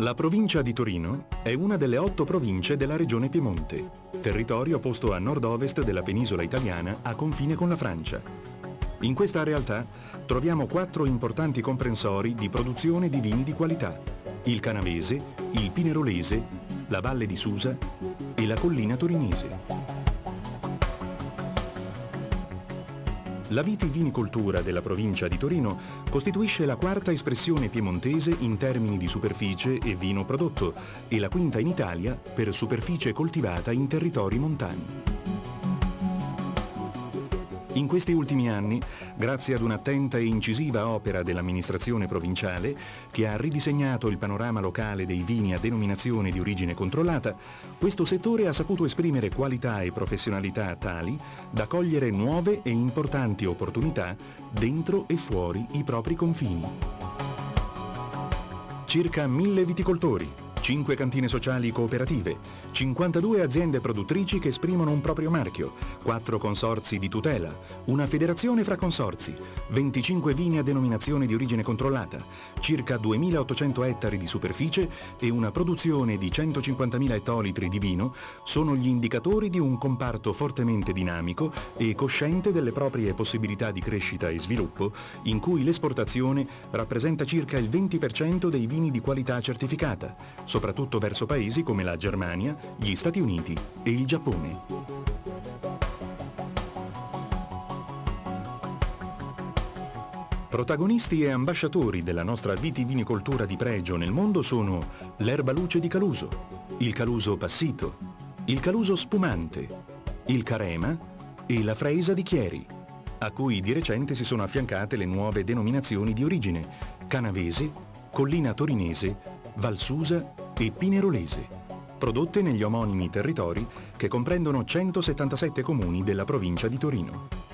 La provincia di Torino è una delle otto province della regione Piemonte, territorio posto a nord-ovest della penisola italiana a confine con la Francia. In questa realtà troviamo quattro importanti comprensori di produzione di vini di qualità, il Canavese, il Pinerolese, la Valle di Susa e la Collina Torinese. La vitivinicoltura della provincia di Torino costituisce la quarta espressione piemontese in termini di superficie e vino prodotto e la quinta in Italia per superficie coltivata in territori montani. In questi ultimi anni, grazie ad un'attenta e incisiva opera dell'amministrazione provinciale, che ha ridisegnato il panorama locale dei vini a denominazione di origine controllata, questo settore ha saputo esprimere qualità e professionalità tali da cogliere nuove e importanti opportunità dentro e fuori i propri confini. Circa mille viticoltori, 5 cantine sociali cooperative, 52 aziende produttrici che esprimono un proprio marchio, 4 consorzi di tutela, una federazione fra consorzi, 25 vini a denominazione di origine controllata, circa 2.800 ettari di superficie e una produzione di 150.000 ettolitri di vino sono gli indicatori di un comparto fortemente dinamico e cosciente delle proprie possibilità di crescita e sviluppo, in cui l'esportazione rappresenta circa il 20% dei vini di qualità certificata, soprattutto verso paesi come la Germania, gli Stati Uniti e il Giappone. Protagonisti e ambasciatori della nostra vitivinicoltura di pregio nel mondo sono l'erba luce di Caluso, il Caluso passito, il Caluso spumante, il Carema e la Freisa di Chieri, a cui di recente si sono affiancate le nuove denominazioni di origine Canavese, Collina Torinese, Valsusa e Pinerolese, prodotte negli omonimi territori che comprendono 177 comuni della provincia di Torino.